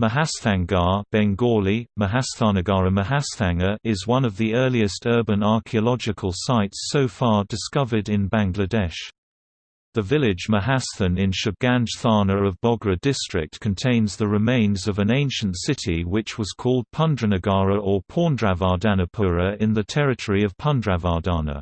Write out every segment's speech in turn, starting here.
Mahasthangarh Bengali, Mahasthanagara Mahasthanga is one of the earliest urban archaeological sites so far discovered in Bangladesh. The village Mahasthan in Shubganj Thana of Bogra district contains the remains of an ancient city which was called Pundranagara or Paundravardhanapura in the territory of Pundravardhana.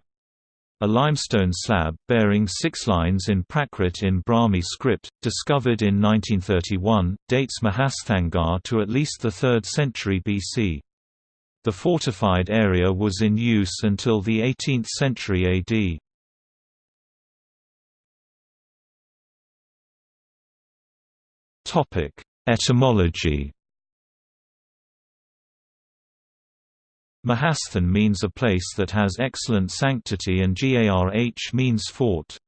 A limestone slab, bearing six lines in Prakrit in Brahmi script, discovered in 1931, dates Mahasthangarh to at least the 3rd century BC. The fortified area was in use until the 18th century AD. Etymology Mahasthan means a place that has excellent sanctity and Garh means fort.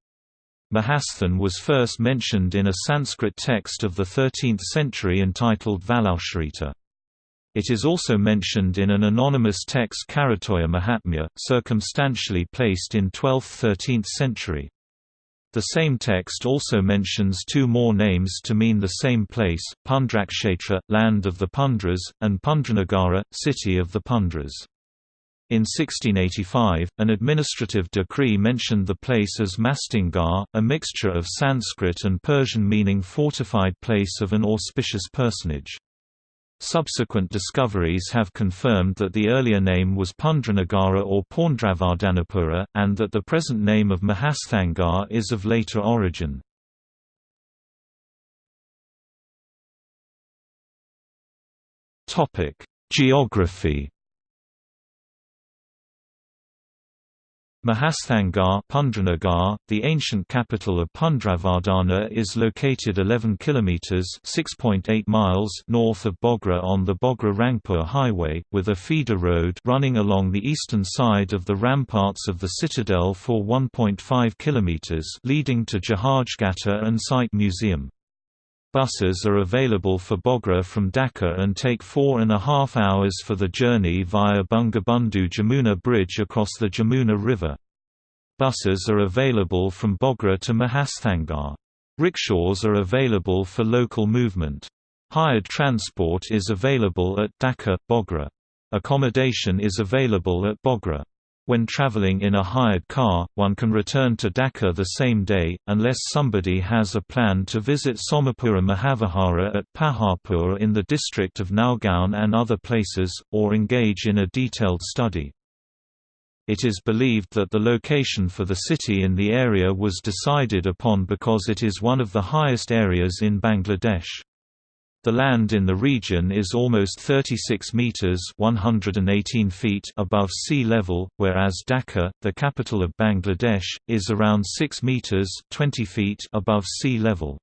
Mahasthan was first mentioned in a Sanskrit text of the 13th century entitled Valaucharita. It is also mentioned in an anonymous text Karatoya Mahatmya, circumstantially placed in 12th–13th century. The same text also mentions two more names to mean the same place, Pundrakshetra, land of the Pundras, and Pundranagara, city of the Pundras. In 1685, an administrative decree mentioned the place as Mastingar, a mixture of Sanskrit and Persian meaning fortified place of an auspicious personage. Subsequent discoveries have confirmed that the earlier name was Pundranagara or Paundravardhanapura, and that the present name of Mahasthangarh is of later origin. Geography Mahasthangarh Pundranagar, the ancient capital of Pundravardhana is located 11 kilometers (6.8 miles) north of Bogra on the Bogra-Rangpur highway, with a feeder road running along the eastern side of the ramparts of the citadel for 1.5 kilometers, leading to Jahajgata and Site Museum. Buses are available for Bogra from Dhaka and take four and a half hours for the journey via Bangabandhu Jamuna Bridge across the Jamuna River. Buses are available from Bogra to Mahasthangarh. Rickshaws are available for local movement. Hired transport is available at Dhaka, Bogra. Accommodation is available at Bogra. When traveling in a hired car, one can return to Dhaka the same day, unless somebody has a plan to visit Somapura Mahavihara at Paharpur in the district of Naogaon and other places, or engage in a detailed study. It is believed that the location for the city in the area was decided upon because it is one of the highest areas in Bangladesh. The land in the region is almost 36 meters (118 feet) above sea level, whereas Dhaka, the capital of Bangladesh, is around 6 meters (20 feet) above sea level.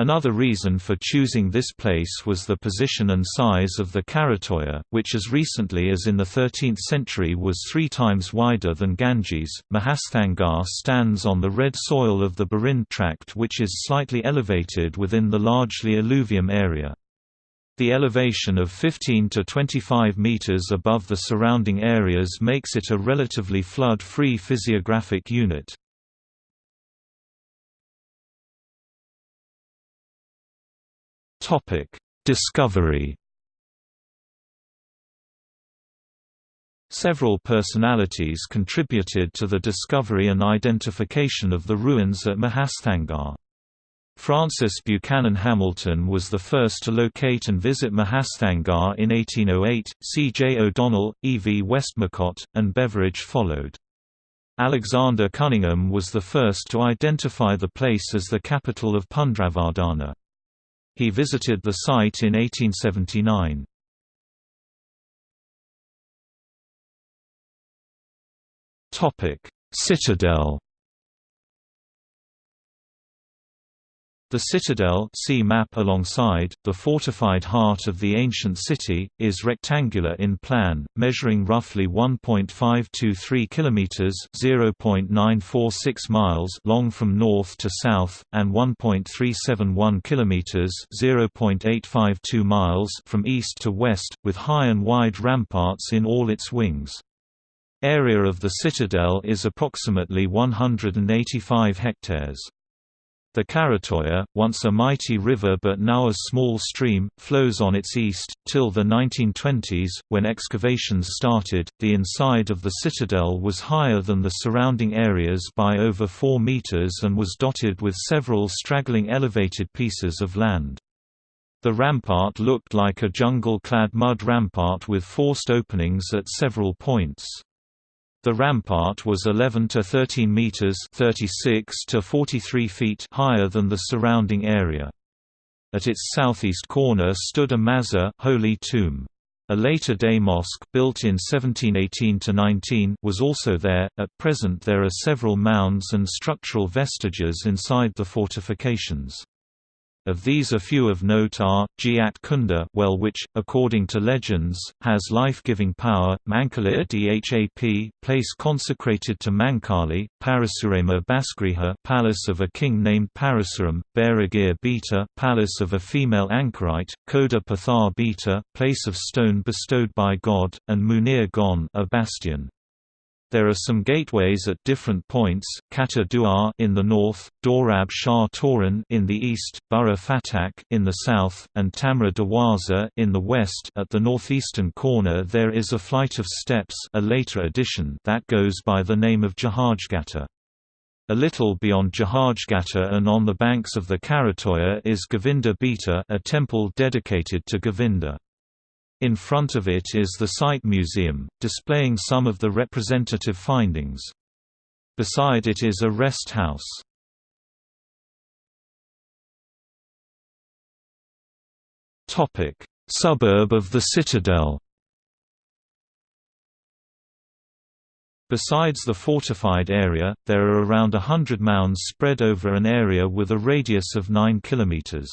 Another reason for choosing this place was the position and size of the Karatoya, which as recently as in the 13th century was three times wider than Ganges. Mahasthangarh stands on the red soil of the Barind tract, which is slightly elevated within the largely alluvium area. The elevation of 15 to 25 meters above the surrounding areas makes it a relatively flood-free physiographic unit. Discovery. Several personalities contributed to the discovery and identification of the ruins at Mahasthangarh. Francis Buchanan Hamilton was the first to locate and visit Mahasthangarh in 1808, C. J. O'Donnell, E. V. Westmacott, and Beveridge followed. Alexander Cunningham was the first to identify the place as the capital of Pundravardhana. He visited the site in 1879. Citadel The citadel see map alongside, the fortified heart of the ancient city, is rectangular in plan, measuring roughly 1.523 km (0.946 miles) long from north to south, and 1.371 km (0.852 miles) from east to west, with high and wide ramparts in all its wings. Area of the citadel is approximately 185 hectares. The Karatoya, once a mighty river but now a small stream, flows on its east. Till the 1920s, when excavations started, the inside of the citadel was higher than the surrounding areas by over 4 meters and was dotted with several straggling elevated pieces of land. The rampart looked like a jungle-clad mud rampart with forced openings at several points. The rampart was 11 to 13 meters (36 to 43 feet) higher than the surrounding area. At its southeast corner stood a mazar holy tomb. A later-day mosque, built in 1718–19, was also there. At present there are several mounds and structural vestiges inside the fortifications. Of these a few of note are, Giat Kunda well which, according to legends, has life-giving power, Mankalir Dhap place consecrated to Mankali, Parasurama Baskriha palace of a king named Parasuram, Beragir Beta palace of a female anchorite, Koda Pathar Beta place of stone bestowed by God, and Munir Gon a bastion. There are some gateways at different points, Kata Duar in the north, Dorab Shah Toran in the east, Burra Fatak in the south, and Tamra Dawaza in the west. At the northeastern corner there is a flight of steps, a later addition that goes by the name of Jahajgata. A little beyond Jahajgata and on the banks of the Karatoya is Govinda Beta, a temple dedicated to Govinda. In front of it is the site museum, displaying some of the representative findings. Beside it is a rest house. Suburb of the Citadel Besides the fortified area, there are around a hundred mounds spread over an area with a radius of 9 km.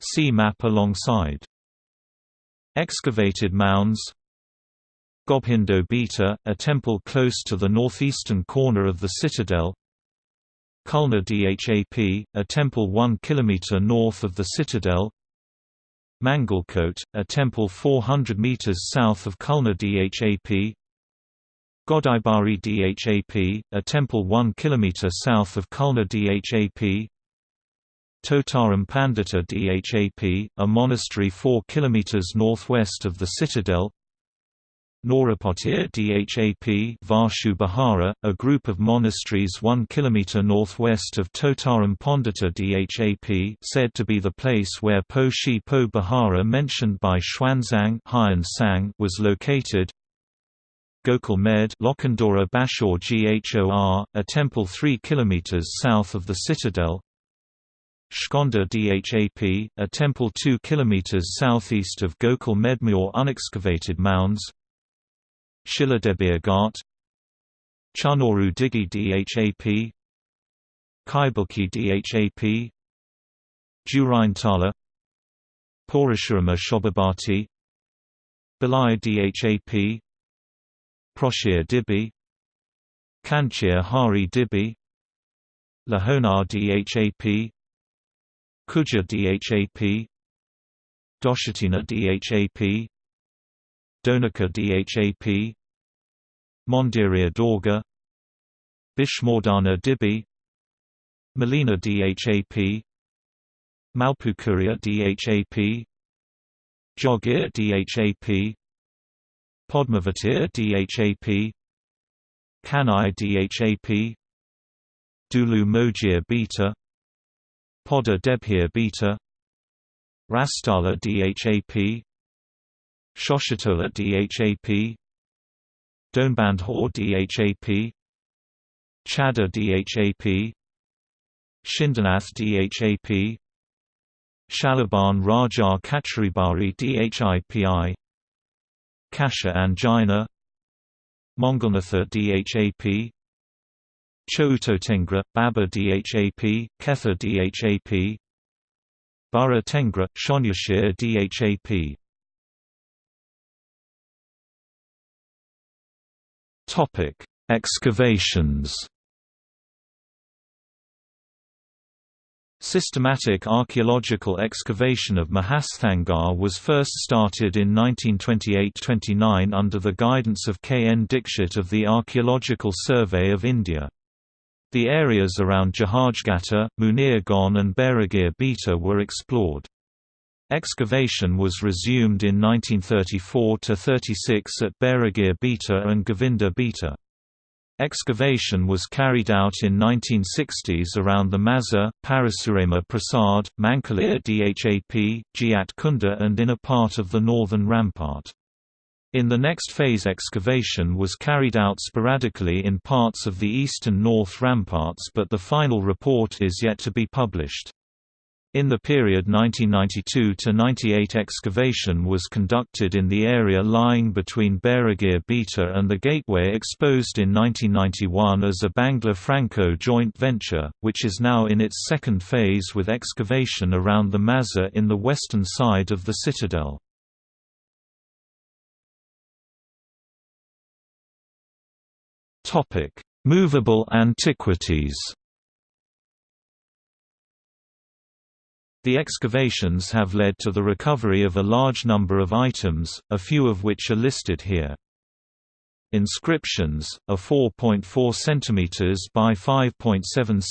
See map alongside. Excavated mounds. Gobhindo Beta, a temple close to the northeastern corner of the citadel. Kulna Dhap, a temple 1 km north of the citadel. Mangalkot, a temple 400 meters south of Kulna Dhap. Godiabari Dhap, a temple 1 km south of Kulna Dhap Totaram Pandita Dhap, a monastery 4 km northwest of the citadel. Norapotir Dhap Varshu Bihara, a group of monasteries 1 km northwest of Totaram Pandita Dhap said to be the place where Po Shi Po Bihara mentioned by Xuanzang was located. Gokul Med Lokhandora Bashor Ghor, a temple 3 km south of the citadel Shkonda Dhap, a temple 2 km southeast of Gokul Medmure unexcavated mounds. Shiladebir Ghat Chanoru Digi Dhap. Kaibuki Dhap. Tala. Porashurama Shobabati. Balai Dhap. Proshir Dibi. Kanchir Hari Dibi. Lahonar Dhap Kuja Dhap Doshatina Dhap Donika Dhap Mondiria Dorga Bishmordana Dibi Melina Dhap Malpukuria Dhap Jogir Dhap Podmavatir Dhap Kanai Dhap Dulu Mojir Beta Poda Debhir beta Rastala Dhap Shoshitola Dhap Donbandhor Dhap Chada Dhap Shindanath Dhap Shalaban Raja Kacharibari Dhipi Kasha Angina Mongolnatha Dhap Choutotengra, Baba Dhap, Ketha Dhap Bara Tengra, Shonyashir Dhap Topic: Excavations. Systematic archaeological excavation of Mahasthangarh was first started in 1928–29 under the guidance of K. N. Dixit of the Archaeological Survey of India. The areas around Jahajgata, Munirgon and Beragir Beta were explored. Excavation was resumed in 1934–36 at Beragir Beta and Govinda Beta. Excavation was carried out in 1960s around the Mazar, Parasurama Prasad, Mankalir Dhap, Giat Kunda and in a part of the northern rampart. In the next phase excavation was carried out sporadically in parts of the east and north ramparts but the final report is yet to be published. In the period 1992–98 excavation was conducted in the area lying between Beragir Beta and the gateway exposed in 1991 as a Bangla-Franco joint venture, which is now in its second phase with excavation around the Mazar in the western side of the citadel. Movable antiquities The excavations have led to the recovery of a large number of items, a few of which are listed here. Inscriptions, a 4.4 cm by 5.7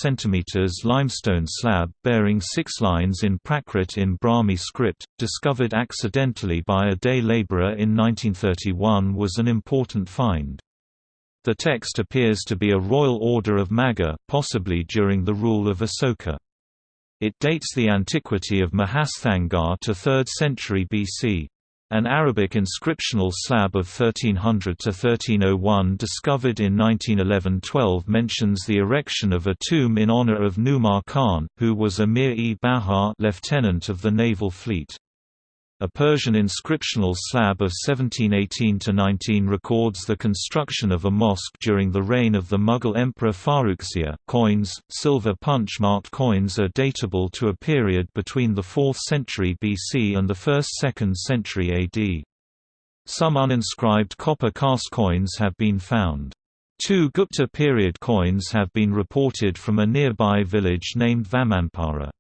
cm limestone slab bearing six lines in Prakrit in Brahmi script, discovered accidentally by a day labourer in 1931 was an important find. The text appears to be a royal order of Magadha, possibly during the rule of Asoka. It dates the antiquity of Mahasthangarh to 3rd century BC. An Arabic inscriptional slab of 1300–1301 discovered in 1911–12 mentions the erection of a tomb in honor of Numar Khan, who was a Mir-e-Bahar lieutenant of the naval fleet. A Persian inscriptional slab of 1718–19 records the construction of a mosque during the reign of the Mughal Emperor Farrukhsiyar. Coins, silver punch-marked coins are datable to a period between the 4th century BC and the 1st–2nd century AD. Some uninscribed copper cast coins have been found. Two Gupta period coins have been reported from a nearby village named Vamanpara.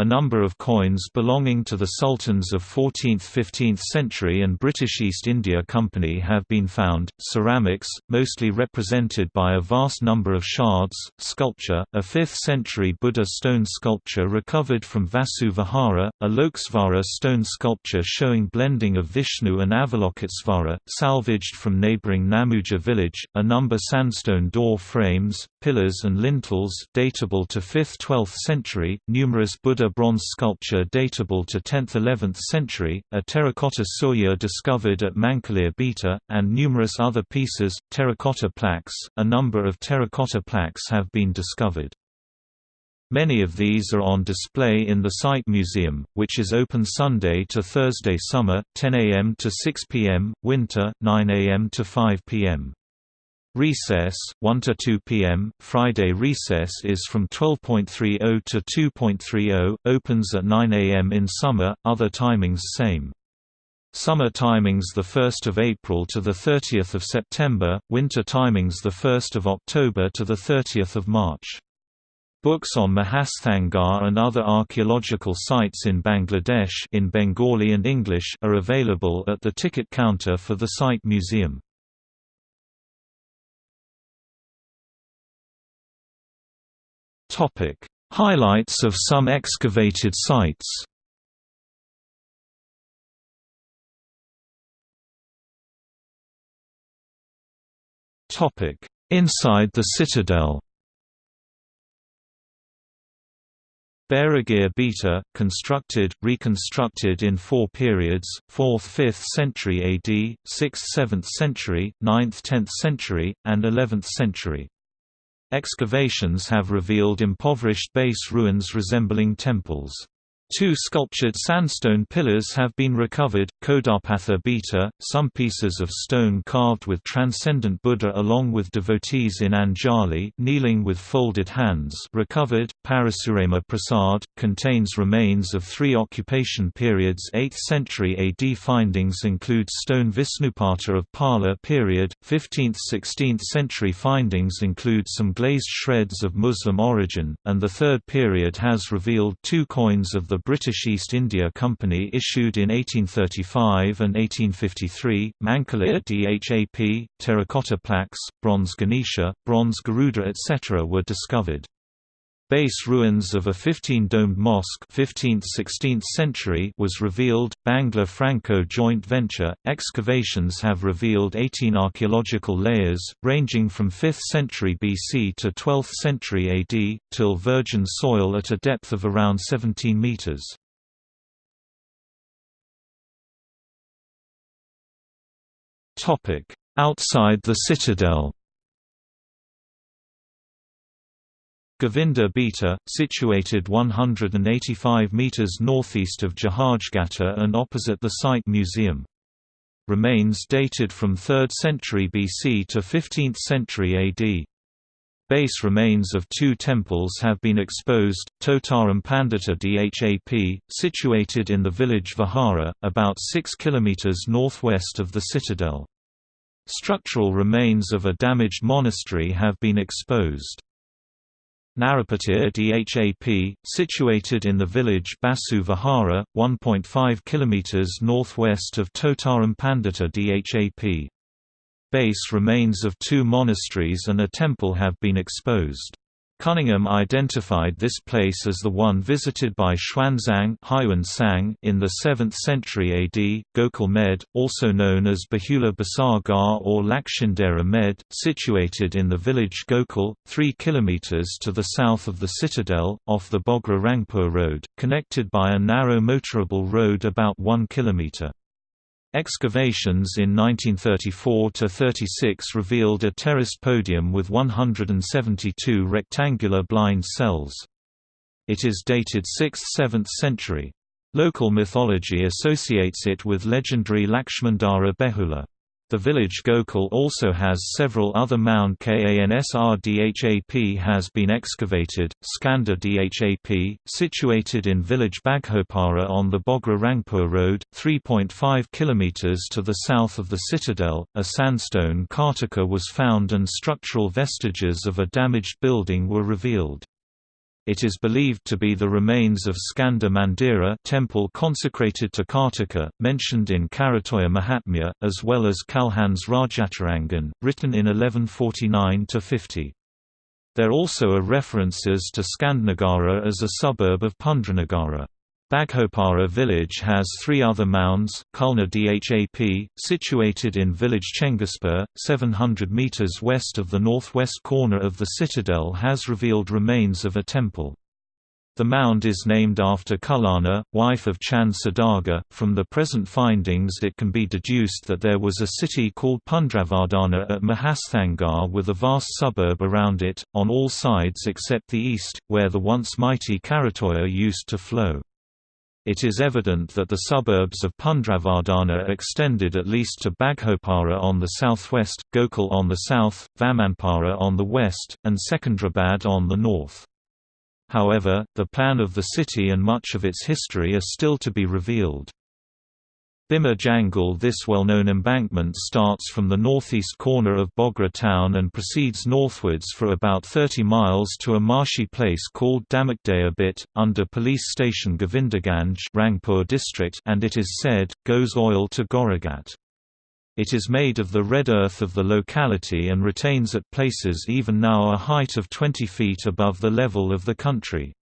A number of coins belonging to the sultans of 14th–15th century and British East India Company have been found. Ceramics, mostly represented by a vast number of shards, sculpture, a 5th century Buddha stone sculpture recovered from Vasu Vihara, a Loksvara stone sculpture showing blending of Vishnu and Avalokitesvara, salvaged from neighbouring Namuja village, a number sandstone door frames, pillars and lintels datable to 5th–12th century, numerous Buddha bronze sculpture datable to 10th–11th century, a terracotta surya discovered at Mankalir Beta, and numerous other pieces, terracotta plaques. A number of terracotta plaques have been discovered. Many of these are on display in the Site Museum, which is open Sunday to Thursday summer, 10 am to 6 pm, winter, 9 am to 5 pm. Recess, 1 to 2 p.m. Friday recess is from 12.30 to 2.30, opens at 9 a.m. in summer, other timings same. Summer timings the 1st of April to the 30th of September, winter timings the 1st of October to the 30th of March. Books on Mahasthangarh and other archaeological sites in Bangladesh in Bengali and English are available at the ticket counter for the site museum. Topic: Highlights of some excavated sites. Topic: Inside the citadel. Beragir Beta, constructed, reconstructed in four periods, 4th–5th century AD, 6th–7th century, 9th–10th century, and 11th century. Excavations have revealed impoverished base ruins resembling temples. Two sculptured sandstone pillars have been recovered, Kodapatha Beta, some pieces of stone carved with transcendent Buddha along with devotees in Anjali kneeling with folded hands recovered, Parasurama Prasad, contains remains of three occupation periods. 8th century AD Findings include stone Visnupata of Pala period, 15th–16th century findings include some glazed shreds of Muslim origin, and the third period has revealed two coins of the British East India Company issued in 1835 and 1853, Mankala dhap, terracotta plaques, bronze Ganesha, bronze Garuda etc. were discovered. Base ruins of a 15-domed mosque 15th–16th century was revealed. Bangla Franco joint venture excavations have revealed 18 archaeological layers ranging from 5th century BC to 12th century AD till virgin soil at a depth of around 17 meters. Topic: Outside the citadel. Govinda Beta, situated 185 metres northeast of Jahajgata and opposite the site museum. Remains dated from 3rd century BC to 15th century AD. Base remains of two temples have been exposed, Totaram Pandita Dhap, situated in the village Vihara, about 6 km northwest of the citadel. Structural remains of a damaged monastery have been exposed. Narapatir Dhap, situated in the village Basu Vihara, 1.5 km northwest of Totaram Pandita Dhap. Base remains of two monasteries and a temple have been exposed. Cunningham identified this place as the one visited by Xuanzang in the 7th century AD. Gokul Med, also known as Bahula Basar Gar or Lakshindera Med, situated in the village Gokul, 3 km to the south of the citadel, off the Bogra Rangpur road, connected by a narrow motorable road about 1 km. Excavations in 1934–36 revealed a terraced podium with 172 rectangular blind cells. It is dated 6th–7th century. Local mythology associates it with legendary Lakshmandara Behula. The village Gokul also has several other mound Kansr Dhap has been excavated, Skanda Dhap, situated in village Baghopara on the Bogra Rangpur Road, 3.5 km to the south of the citadel. A sandstone Kartika was found and structural vestiges of a damaged building were revealed. It is believed to be the remains of Skanda Mandira temple consecrated to Kartika, mentioned in Karatoya Mahatmya, as well as Kalhan's Rajatarangan, written in 1149–50. There also are references to Skandnagara as a suburb of Pundranagara. Baghopara village has three other mounds, Kulna Dhap, situated in village Chengispur, 700 metres west of the northwest corner of the citadel has revealed remains of a temple. The mound is named after Kullana, wife of Chand Saudagar. From the present findings, it can be deduced that there was a city called Pundravardhana at Mahasthangarh with a vast suburb around it, on all sides except the east, where the once mighty Karatoya used to flow. It is evident that the suburbs of Pundravardhana extended at least to Baghopara on the southwest, Gokul on the south, Vamanpara on the west, and Secunderabad on the north. However, the plan of the city and much of its history are still to be revealed. Bhima Jangal This well-known embankment starts from the northeast corner of Bogra town and proceeds northwards for about 30 miles to a marshy place called Damakdaya Bit, under police station Govindaganj Rangpur district and it is said, goes oil to Goragat. It is made of the red earth of the locality and retains at places even now a height of 20 feet above the level of the country.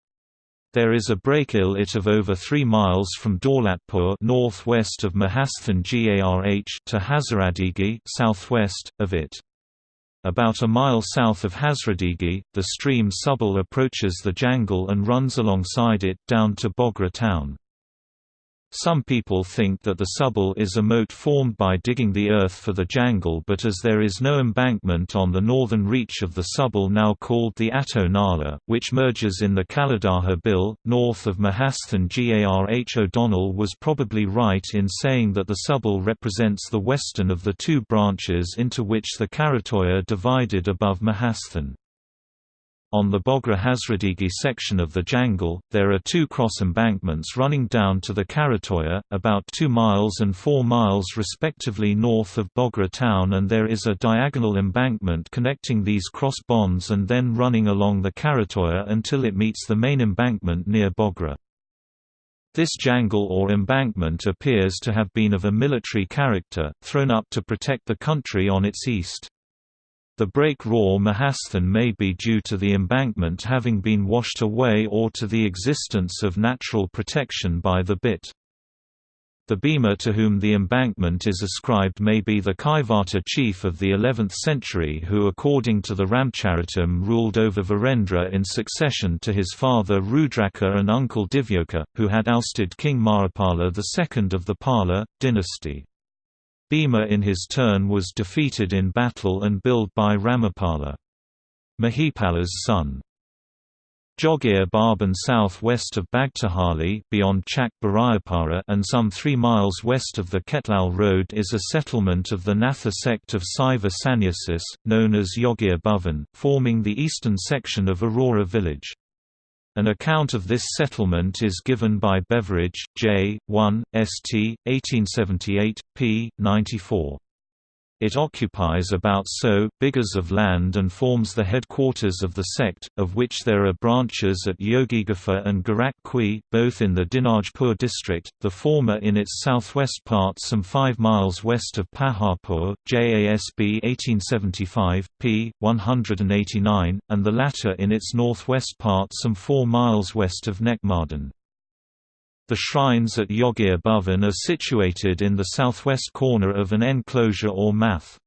There is a break-il it of over 3 miles from Daulatpur northwest of Mahasthan Garh to Hazradigi southwest of it. About a mile south of Hazradigi, the stream Subal approaches the jangal and runs alongside it down to Bogra town. Some people think that the Subul is a moat formed by digging the earth for the jangal but as there is no embankment on the northern reach of the Subul now called the Atto Nala, which merges in the Kaladaja Bill, north of Mahasthan Garh O'Donnell was probably right in saying that the Subul represents the western of the two branches into which the Karatoya divided above Mahasthan. On the Bogra Hazradigi section of the Jangal, there are two cross embankments running down to the Karatoya, about 2 miles and 4 miles respectively north of Bogra town and there is a diagonal embankment connecting these cross bonds and then running along the Karatoya until it meets the main embankment near Bogra. This jangle or embankment appears to have been of a military character, thrown up to protect the country on its east. The break raw Mahasthan may be due to the embankment having been washed away or to the existence of natural protection by the bit. The Bhima to whom the embankment is ascribed may be the Kaivarta chief of the 11th century who according to the Ramcharitam ruled over Virendra in succession to his father Rudraka and uncle Divyoka, who had ousted King Mahipala II of the Pala, dynasty. Bhima in his turn was defeated in battle and billed by Ramapala. Mahipala's son. Jogir Barban south-west of Bagtihali beyond Chak and some 3 miles west of the Ketlal Road is a settlement of the Natha sect of Saiva Sannyasis, known as Yogir Bhavan, forming the eastern section of Aurora village. An account of this settlement is given by Beveridge, J. 1, St. 1878, p. 94. It occupies about so bigas of land and forms the headquarters of the sect, of which there are branches at Yogigapha and Gorak Kui, both in the Dinajpur district, the former in its southwest part some 5 miles west of Paharpur, JASB 1875, p. 189, and the latter in its northwest part some 4 miles west of Nekmardan. The shrines at Yogir Bhavan are situated in the southwest corner of an enclosure or math.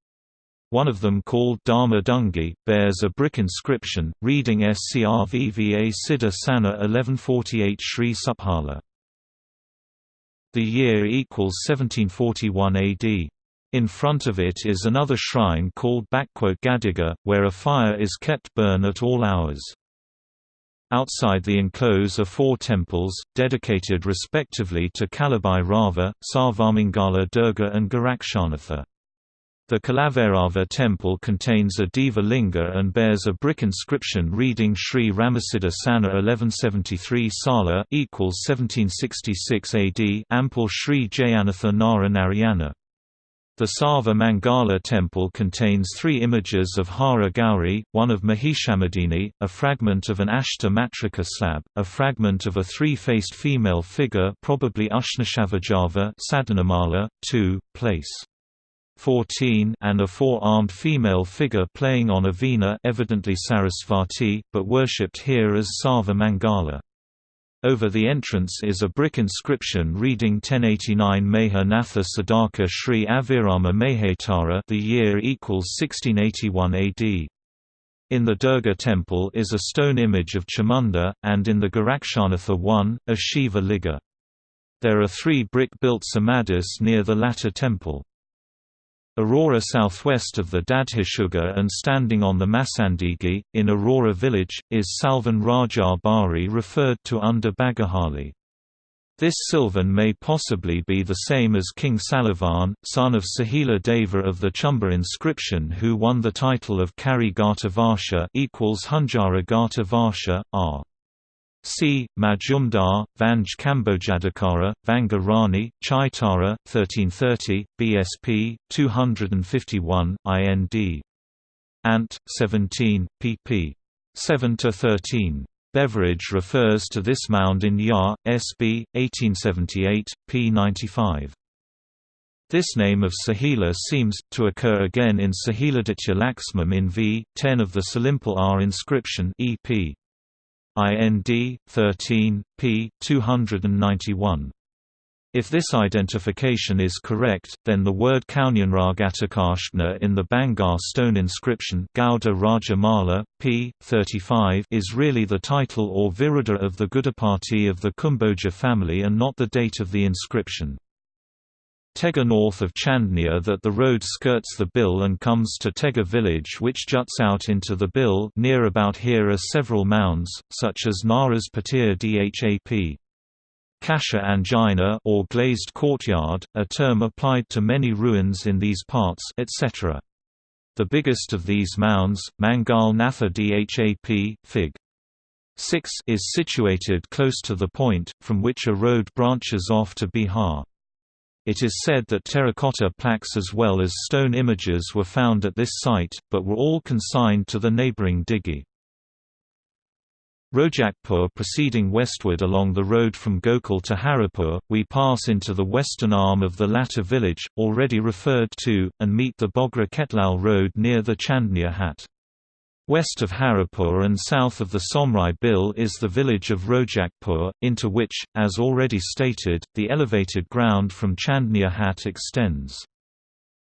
One of them called Dharma Dungi, bears a brick inscription, reading Scrvva Siddha Sana 1148 Sri Suphala. The year equals 1741 AD. In front of it is another shrine called Gadiga, where a fire is kept burn at all hours. Outside the enclose are four temples, dedicated respectively to Kalabai Rava, Sarvamangala Durga and Gorakshanatha. The Kalavarava temple contains a Deva Linga and bears a brick inscription reading Sri Ramasiddha Sana 1173 Sala equals 1766 AD Ample Sri Jayanatha Nara Narayana. The Sarva Mangala temple contains three images of Hara Gauri, one of Mahishamadini, a fragment of an Ashta Matrika slab, a fragment of a three-faced female figure probably Ushnashavajava Sadhanamala, 2, place 14 and a four-armed female figure playing on a veena evidently Sarasvati, but worshipped here as Sarva Mangala. Over the entrance is a brick inscription reading 1089 Meha Natha Sadaka Sri Avirama Mehetara the year equals 1681 AD. In the Durga temple is a stone image of Chamunda, and in the Gorakshanatha one, a Shiva Liga. There are three brick-built samadhis near the latter temple. Aurora southwest of the Dadhishuga and standing on the Masandigi, in Aurora village, is Salvan Raja Bari referred to under Bagahali. This Sylvan may possibly be the same as King Salavan, son of Sahila Deva of the Chumba inscription who won the title of Kari Gata Varsha equals Hunjara Gata Varsha, r. C. Majumdar, Vanj Kambojadakara, Vanga Rani, Chaitara, 1330, BSP, 251, IND. Ant. 17, pp. 7–13. Beveridge refers to this mound in Yar, SB, 1878, p. 95. This name of Sahila seems, to occur again in Sahiladitya Laxmam in v. 10 of the Salimpal R inscription EP. IND 13 p 291 if this identification is correct, then the word Kaunyanragatakashna in the Bangar stone inscription Gauda Rajamala, p. 35 is really the title or viruddha of the Gudapati of the Kumboja family and not the date of the inscription. Tega north of Chandnia that the road skirts the Bill and comes to Tega village which juts out into the Bill near about here are several mounds, such as Naras Patir Dhap. Kasha angina or glazed courtyard, a term applied to many ruins in these parts etc. The biggest of these mounds, Mangal Natha Dhap, Fig. 6 is situated close to the point, from which a road branches off to Bihar. It is said that terracotta plaques as well as stone images were found at this site, but were all consigned to the neighboring Digi. Rojakpur proceeding westward along the road from Gokul to Haripur, we pass into the western arm of the latter village, already referred to, and meet the Bogra Ketlal road near the Chandnia Hat. West of Haripur and south of the Somrai Bill is the village of Rojakpur, into which, as already stated, the elevated ground from Chandnia Hat extends.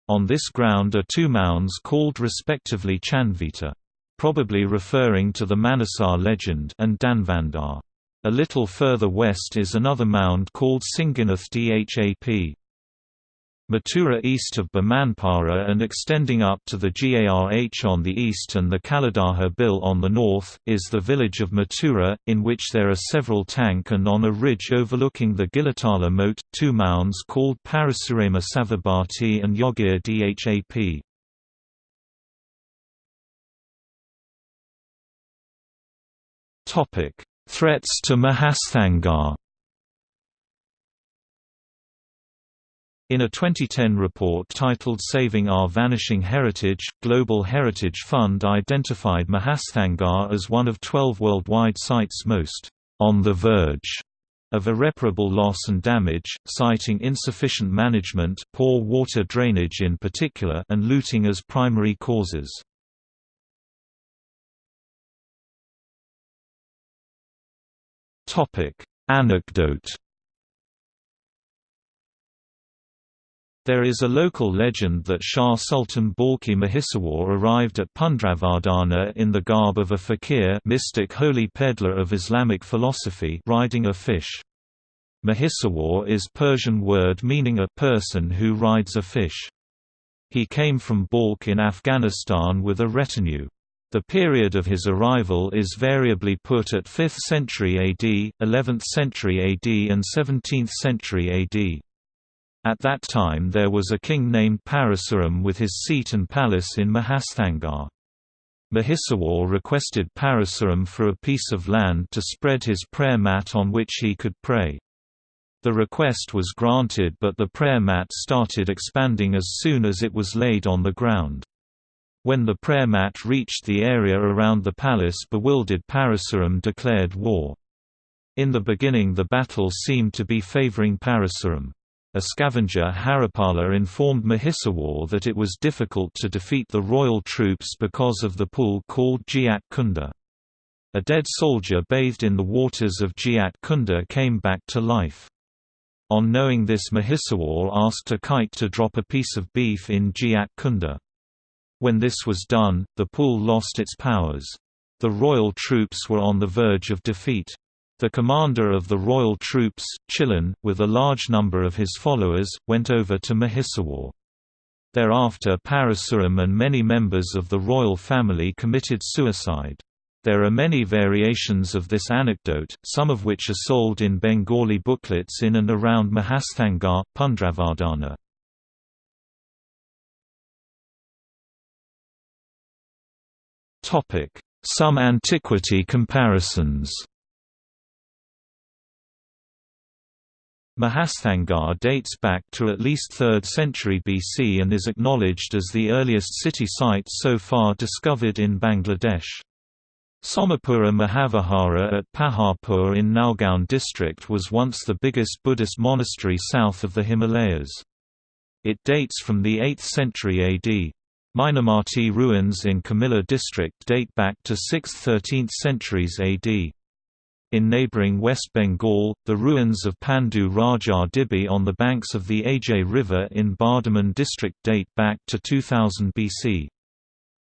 On this ground are two mounds called respectively Chandvita probably referring to the Manasar legend and Danvandar. A little further west is another mound called Singanath Dhap. Mathura east of Bamanpara and extending up to the Garh on the east and the Kaladaha Bill on the north, is the village of Mathura, in which there are several tank and on a ridge overlooking the Gilatala moat, two mounds called Parasurama Savabhati and Yogir Dhap. Threats to Mahasthangarh. In a 2010 report titled Saving Our Vanishing Heritage, Global Heritage Fund identified Mahasthangarh as one of 12 worldwide sites most on the verge of irreparable loss and damage, citing insufficient management poor water drainage in particular and looting as primary causes. Topic: Anecdote. There is a local legend that Shah Sultan Balkhi Mahisawar arrived at Pundravardhana in the garb of a fakir mystic holy peddler of Islamic philosophy riding a fish. Mahisawar is Persian word meaning a person who rides a fish. He came from Balkh in Afghanistan with a retinue. The period of his arrival is variably put at 5th century AD, 11th century AD and 17th century AD. At that time there was a king named Parasuram with his seat and palace in Mahasthangarh. Mahisawar requested Parasuram for a piece of land to spread his prayer mat on which he could pray. The request was granted but the prayer mat started expanding as soon as it was laid on the ground. When the prayer mat reached the area around the palace bewildered Parasuram declared war. In the beginning the battle seemed to be favoring Parasuram. A scavenger Haripala informed Mahisawar that it was difficult to defeat the royal troops because of the pool called Jiat Kunda. A dead soldier bathed in the waters of Jiat Kunda came back to life. On knowing this Mahisawar asked a kite to drop a piece of beef in Jiat Kunda. When this was done, the pool lost its powers. The royal troops were on the verge of defeat. The commander of the royal troops, Chilan, with a large number of his followers, went over to Mahisawar. Thereafter Parasuram and many members of the royal family committed suicide. There are many variations of this anecdote, some of which are sold in Bengali booklets in and around Mahasthangarh, Pundravardhana. Some antiquity comparisons Mahasthangarh dates back to at least 3rd century BC and is acknowledged as the earliest city site so far discovered in Bangladesh. Somapura Mahavihara at Paharpur in Naogaon district was once the biggest Buddhist monastery south of the Himalayas. It dates from the 8th century AD. Mainamati ruins in Comilla district date back to 6th–13th centuries AD. In neighbouring West Bengal, the ruins of Pandu Rajar Dibi on the banks of the Ajay River in Bardhaman district date back to 2000 BC.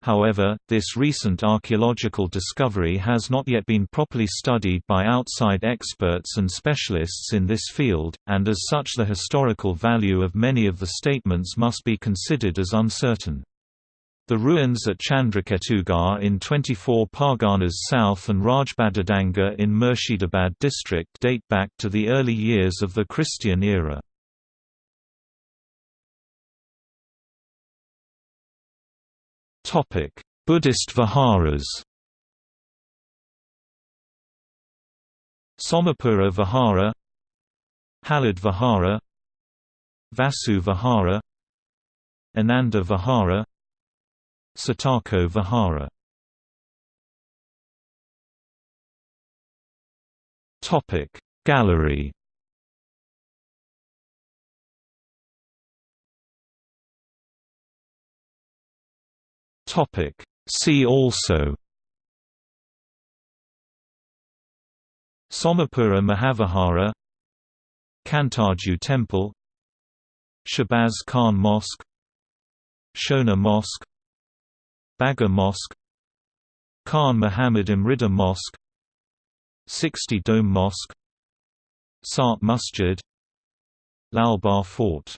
However, this recent archaeological discovery has not yet been properly studied by outside experts and specialists in this field, and as such the historical value of many of the statements must be considered as uncertain. The ruins at Chandraketugarh in 24 Parganas south and Rajbadadanga in Murshidabad district date back to the early years of the Christian era. Buddhist viharas Somapura Vihara Halad Vihara Vasu Vihara Ananda Vihara Satako Vihara. Topic Gallery. See also. Somapura Mahavihara. Kantarju Temple. Shahbaz Khan Mosque. Shona Mosque Bagha Mosque Khan Muhammad Mridha Mosque 60 Dome Mosque Sat Masjid Lalbagh Fort